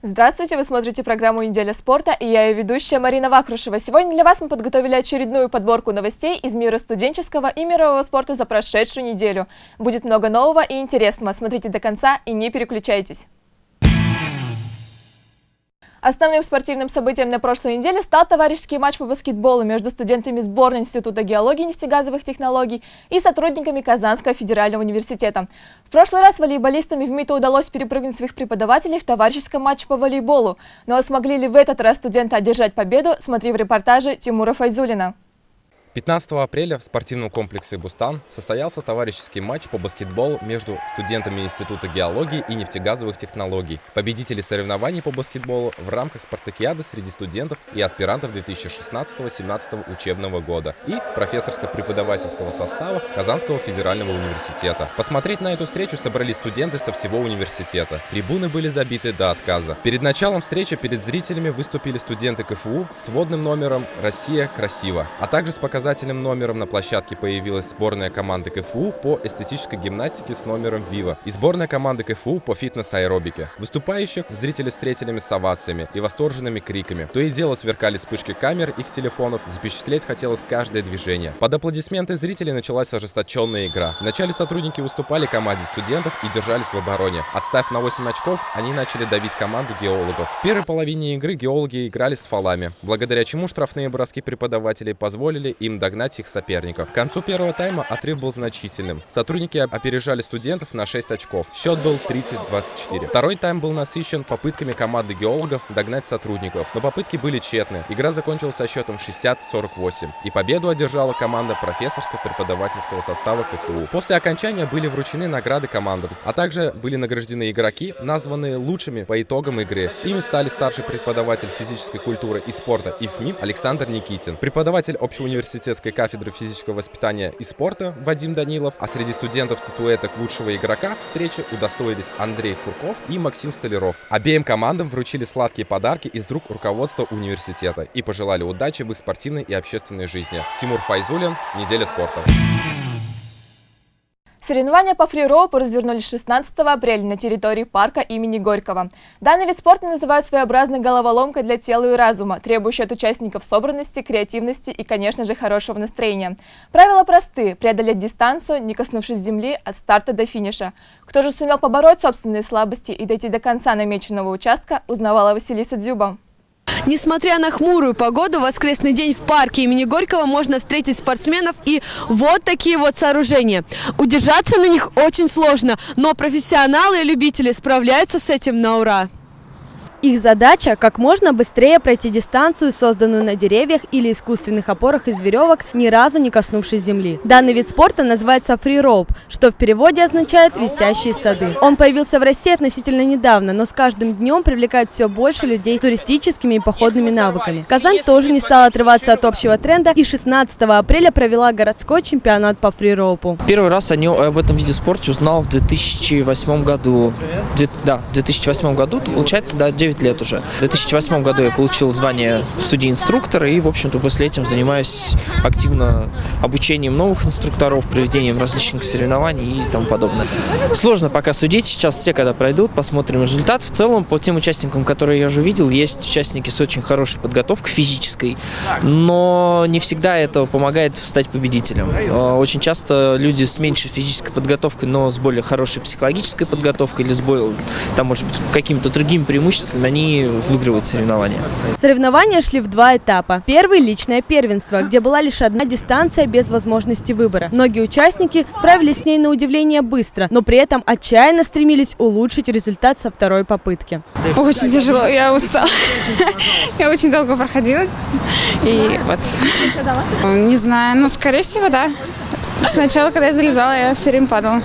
Здравствуйте, вы смотрите программу «Неделя спорта» и я ее ведущая Марина Вахрушева. Сегодня для вас мы подготовили очередную подборку новостей из мира студенческого и мирового спорта за прошедшую неделю. Будет много нового и интересного. Смотрите до конца и не переключайтесь. Основным спортивным событием на прошлой неделе стал товарищеский матч по баскетболу между студентами сборной Института геологии и нефтегазовых технологий и сотрудниками Казанского федерального университета. В прошлый раз волейболистам МИТу удалось перепрыгнуть своих преподавателей в товарищеском матче по волейболу. Но смогли ли в этот раз студенты одержать победу, смотри в репортаже Тимура Файзулина. 15 апреля в спортивном комплексе «Бустан» состоялся товарищеский матч по баскетболу между студентами Института геологии и нефтегазовых технологий, победители соревнований по баскетболу в рамках спартакиады среди студентов и аспирантов 2016-17 учебного года и профессорско-преподавательского состава Казанского федерального университета. Посмотреть на эту встречу собрались студенты со всего университета. Трибуны были забиты до отказа. Перед началом встречи перед зрителями выступили студенты КФУ с водным номером «Россия красиво», а также с показателями показательным номером на площадке появилась сборная команды КФУ по эстетической гимнастике с номером Вива и сборная команды КФУ по фитнес-аэробике. Выступающих зрители встретили с овациями и восторженными криками. То и дело сверкали вспышки камер их телефонов, запечатлеть хотелось каждое движение. Под аплодисменты зрителей началась ожесточенная игра. Вначале сотрудники уступали команде студентов и держались в обороне. Отставив на 8 очков, они начали давить команду геологов. В первой половине игры геологи играли с фалами, благодаря чему штрафные броски преподавателей позволили им догнать их соперников. К концу первого тайма отрыв был значительным. Сотрудники опережали студентов на 6 очков. Счет был 30-24. Второй тайм был насыщен попытками команды геологов догнать сотрудников, но попытки были тщетны. Игра закончилась со счетом 60-48, и победу одержала команда профессорско-преподавательского состава КФУ. После окончания были вручены награды командам, а также были награждены игроки, названные лучшими по итогам игры. Ими стали старший преподаватель физической культуры и спорта ИФМИФ Александр Никитин, преподаватель общеуниверситетского университетской кафедры физического воспитания и спорта Вадим Данилов, а среди студентов статуэток лучшего игрока встречи удостоились Андрей Курков и Максим Столяров. Обеим командам вручили сладкие подарки из рук руководства университета и пожелали удачи в их спортивной и общественной жизни. Тимур Файзулин, «Неделя спорта». Соревнования по фрироупу развернулись 16 апреля на территории парка имени Горького. Данный вид спорта называют своеобразной головоломкой для тела и разума, требующей от участников собранности, креативности и, конечно же, хорошего настроения. Правила просты – преодолеть дистанцию, не коснувшись земли от старта до финиша. Кто же сумел побороть собственные слабости и дойти до конца намеченного участка, узнавала Василиса Дзюба. Несмотря на хмурую погоду, в воскресный день в парке имени Горького можно встретить спортсменов и вот такие вот сооружения. Удержаться на них очень сложно, но профессионалы и любители справляются с этим на ура. Их задача – как можно быстрее пройти дистанцию, созданную на деревьях или искусственных опорах из веревок, ни разу не коснувшись земли. Данный вид спорта называется фрироуп, что в переводе означает «висящие сады». Он появился в России относительно недавно, но с каждым днем привлекает все больше людей туристическими и походными навыками. Казань тоже не стала отрываться от общего тренда и 16 апреля провела городской чемпионат по фрироупу. Первый раз о об этом виде спорта узнал в 2008 году. Да, в 2008 году, получается, да, 9 9 лет уже. В 2008 году я получил звание судьи-инструктора и, в общем-то, после этим занимаюсь активно обучением новых инструкторов, проведением различных соревнований и тому подобное. Сложно пока судить, сейчас все когда пройдут, посмотрим результат. В целом, по тем участникам, которые я уже видел, есть участники с очень хорошей подготовкой физической, но не всегда это помогает стать победителем. А, очень часто люди с меньшей физической подготовкой, но с более хорошей психологической подготовкой или с более, там, может быть, какими-то другими преимуществами они выигрывают соревнования. Соревнования шли в два этапа. Первый – личное первенство, где была лишь одна дистанция без возможности выбора. Многие участники справились с ней на удивление быстро, но при этом отчаянно стремились улучшить результат со второй попытки. Очень тяжело, я устала. Я очень долго проходила. И вот. Не знаю, но скорее всего, да. Сначала, когда я залезала, я все время падала.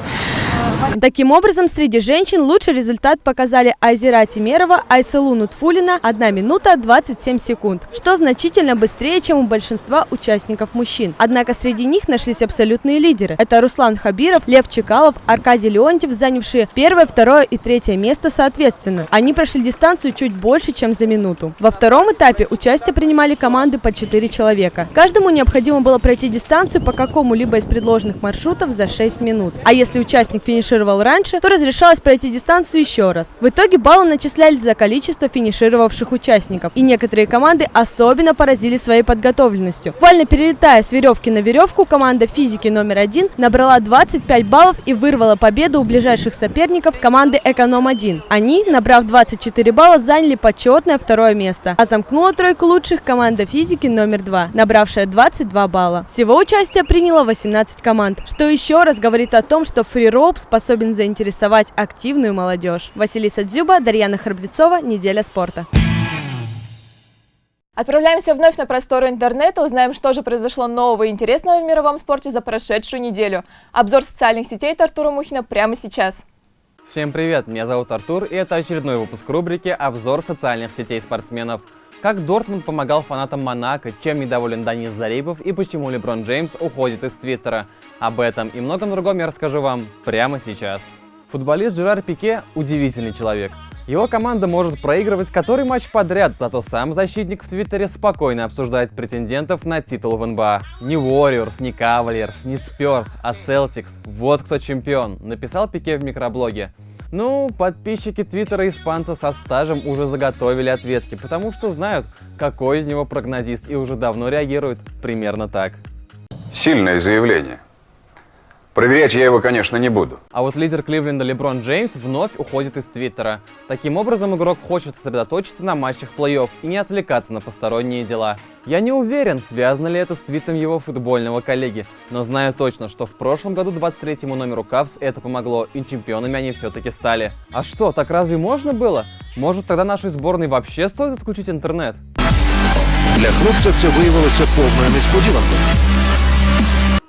Таким образом, среди женщин лучший результат показали Айзера Тимерова, Айсалу Нутфулина 1 минута 27 секунд, что значительно быстрее, чем у большинства участников мужчин. Однако среди них нашлись абсолютные лидеры. Это Руслан Хабиров, Лев Чекалов, Аркадий Леонтьев, занявшие первое, второе и третье место соответственно. Они прошли дистанцию чуть больше, чем за минуту. Во втором этапе участие принимали команды по 4 человека. Каждому необходимо было пройти дистанцию по какому-либо из предложенных маршрутов за 6 минут. А если участник финишировал финишировал раньше, то разрешалось пройти дистанцию еще раз. В итоге баллы начислялись за количество финишировавших участников. И некоторые команды особенно поразили своей подготовленностью. Буквально перелетая с веревки на веревку, команда физики номер один набрала 25 баллов и вырвала победу у ближайших соперников команды Эконом-1. Они, набрав 24 балла, заняли почетное второе место. А замкнула тройку лучших команда физики номер два, набравшая 22 балла. Всего участие приняло 18 команд, что еще раз говорит о том, что фрироуп способен заинтересовать активную молодежь. Василиса Дзюба, Дарьяна Храбрецова, Неделя спорта. Отправляемся вновь на просторы интернета, узнаем, что же произошло нового и интересного в мировом спорте за прошедшую неделю. Обзор социальных сетей от Артура Мухина прямо сейчас. Всем привет, меня зовут Артур, и это очередной выпуск рубрики «Обзор социальных сетей спортсменов». Как Дортмунд помогал фанатам Монако, чем недоволен Данис Зарипов и почему Леброн Джеймс уходит из Твиттера. Об этом и многом другом я расскажу вам прямо сейчас. Футболист Жерар Пике – удивительный человек. Его команда может проигрывать который матч подряд, зато сам защитник в Твиттере спокойно обсуждает претендентов на титул в НБА. Не Warriors, не Cavaliers, не Spurs, а Celtics. Вот кто чемпион, написал Пике в микроблоге. Ну, подписчики твиттера испанца со стажем уже заготовили ответки, потому что знают, какой из него прогнозист и уже давно реагируют примерно так. Сильное заявление. Проверять я его, конечно, не буду. А вот лидер Кливленда Леброн Джеймс вновь уходит из Твиттера. Таким образом, игрок хочет сосредоточиться на матчах плей-офф и не отвлекаться на посторонние дела. Я не уверен, связано ли это с твитом его футбольного коллеги, но знаю точно, что в прошлом году 23-му номеру Кавс это помогло, и чемпионами они все-таки стали. А что, так разве можно было? Может, тогда нашей сборной вообще стоит отключить интернет? Для хлопця це виявилося повною несподіванкою.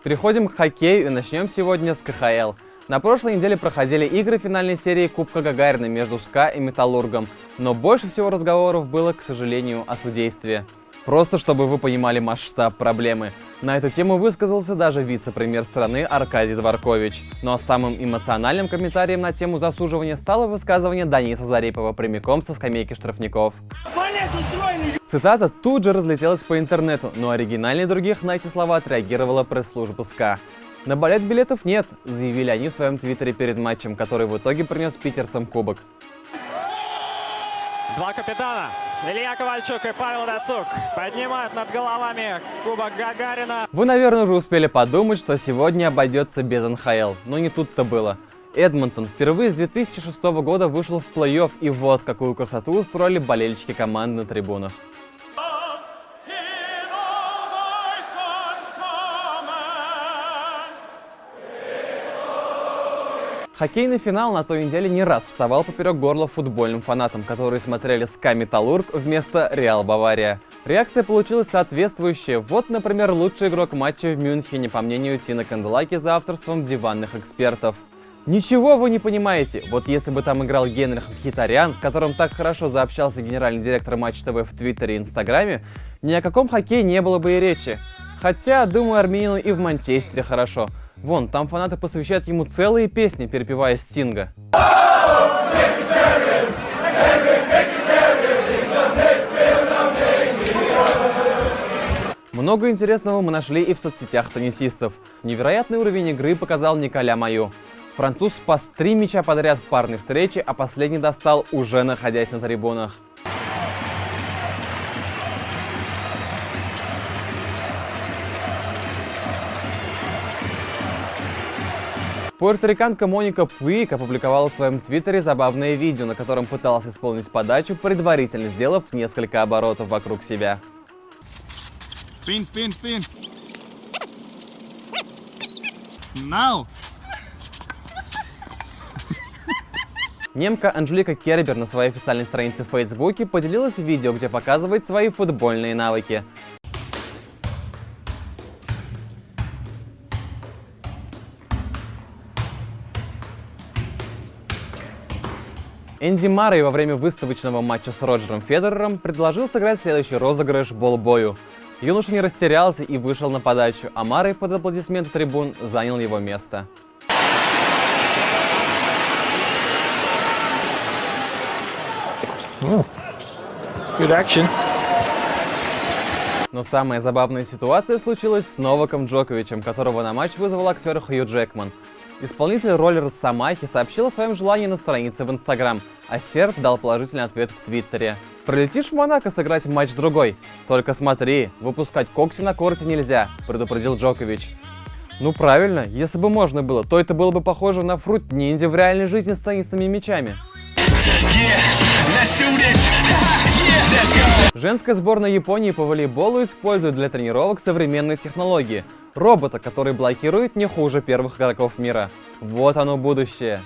Переходим к хоккею и начнем сегодня с КХЛ. На прошлой неделе проходили игры финальной серии Кубка Гагарина между СКА и Металлургом, но больше всего разговоров было, к сожалению, о судействе. Просто чтобы вы понимали масштаб проблемы. На эту тему высказался даже вице-премьер страны Аркадий Дворкович. Ну а самым эмоциональным комментарием на тему засуживания стало высказывание Даниса Зарипова прямиком со скамейки штрафников. Цитата тут же разлетелась по интернету, но оригинальнее других на эти слова отреагировала пресс-служба СКА. На балет билетов нет, заявили они в своем твиттере перед матчем, который в итоге принес питерцам кубок. Два капитана, Илья Ковальчук и Павел Дацук, поднимают над головами Кубок Гагарина. Вы, наверное, уже успели подумать, что сегодня обойдется без НХЛ, но не тут-то было. Эдмонтон впервые с 2006 года вышел в плей-офф, и вот какую красоту устроили болельщики команды на трибунах. Хоккейный финал на той неделе не раз вставал поперек горла футбольным фанатам, которые смотрели СКА Металлург вместо Реал Бавария. Реакция получилась соответствующая. Вот, например, лучший игрок матча в Мюнхене, по мнению Тина Канделаки, за авторством диванных экспертов. Ничего вы не понимаете. Вот если бы там играл Генрих Хитарян, с которым так хорошо заобщался генеральный директор Матч ТВ в Твиттере и Инстаграме, ни о каком хоккее не было бы и речи. Хотя, думаю, армянину и в Манчестере хорошо. Вон, там фанаты посвящают ему целые песни, перепевая Стинга. Много интересного мы нашли и в соцсетях теннисистов. Невероятный уровень игры показал Николя Маю. Француз спас три мяча подряд в парной встрече, а последний достал, уже находясь на трибунах. Пуэрториканка Моника Пуик опубликовала в своем твиттере забавное видео, на котором пыталась исполнить подачу, предварительно сделав несколько оборотов вокруг себя. Spin, spin, spin. Now. Немка Анжелика Кербер на своей официальной странице в Фейсбуке поделилась видео, где показывает свои футбольные навыки. Энди Маррей во время выставочного матча с Роджером Федерером предложил сыграть следующий розыгрыш болбою. Юноша не растерялся и вышел на подачу, а Маррей под аплодисменты трибун занял его место. Good action. Но самая забавная ситуация случилась с Новаком Джоковичем, которого на матч вызвал актер Хью Джекман. Исполнитель роли Росомахи сообщил о своем желании на странице в Инстаграм, а Серб дал положительный ответ в Твиттере. «Прилетишь в Монако сыграть матч-другой? Только смотри, выпускать когти на корте нельзя», — предупредил Джокович. Ну правильно, если бы можно было, то это было бы похоже на фрут ниндзя в реальной жизни с теннисными мячами. Женская сборная Японии по волейболу использует для тренировок современные технологии. Робота, который блокирует не хуже первых игроков мира. Вот оно будущее.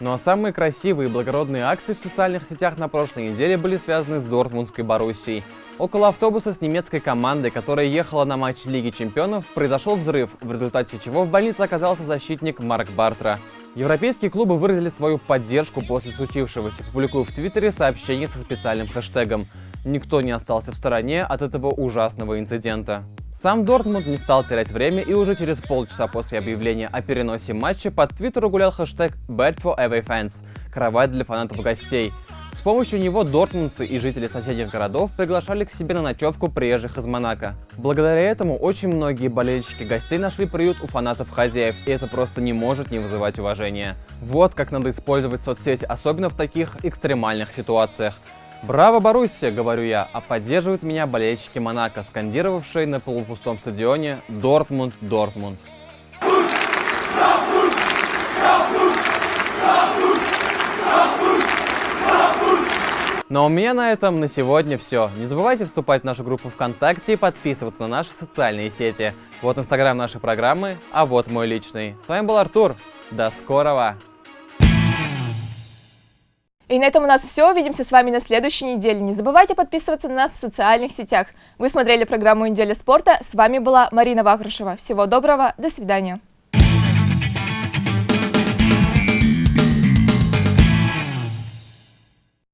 Ну а самые красивые и благородные акции в социальных сетях на прошлой неделе были связаны с Дортмундской Боруссией. Около автобуса с немецкой командой, которая ехала на матч Лиги Чемпионов, произошел взрыв, в результате чего в больнице оказался защитник Марк Бартра. Европейские клубы выразили свою поддержку после случившегося, публикуя в Твиттере сообщение со специальным хэштегом. Никто не остался в стороне от этого ужасного инцидента. Сам Дортмунд не стал терять время и уже через полчаса после объявления о переносе матча под Твиттеру гулял хэштег Bad for Away Fans – кровать для фанатов гостей. С помощью него дортмундцы и жители соседних городов приглашали к себе на ночевку приезжих из Монако. Благодаря этому очень многие болельщики гостей нашли приют у фанатов хозяев, и это просто не может не вызывать уважения. Вот как надо использовать соцсети, особенно в таких экстремальных ситуациях. Браво, Боруссия, говорю я, а поддерживают меня болельщики Монако, скандировавшие на полупустом стадионе «Дортмунд, Дортмунд». А у меня на этом на сегодня все. Не забывайте вступать в нашу группу ВКонтакте и подписываться на наши социальные сети. Вот инстаграм нашей программы, а вот мой личный. С вами был Артур. До скорого! И на этом у нас все. Увидимся с вами на следующей неделе. Не забывайте подписываться на нас в социальных сетях. Вы смотрели программу «Неделя спорта». С вами была Марина Вахрушева. Всего доброго. До свидания.